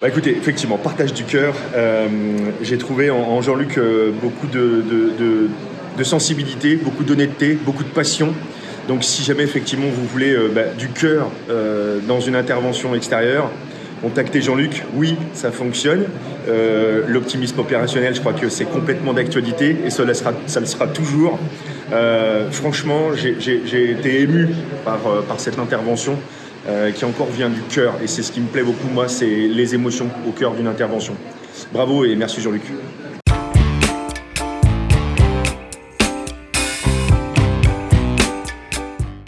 Bah écoutez, effectivement, partage du cœur. Euh, J'ai trouvé en, en Jean-Luc euh, beaucoup de, de, de, de sensibilité, beaucoup d'honnêteté, beaucoup de passion. Donc si jamais effectivement vous voulez euh, bah, du cœur euh, dans une intervention extérieure, contactez Jean-Luc. Oui, ça fonctionne. Euh, L'optimisme opérationnel, je crois que c'est complètement d'actualité et ça sera, ça le sera toujours. Franchement, j'ai été ému par, par cette intervention euh, qui encore vient du cœur et c'est ce qui me plaît beaucoup moi, c'est les émotions au cœur d'une intervention. Bravo et merci Jean-Luc.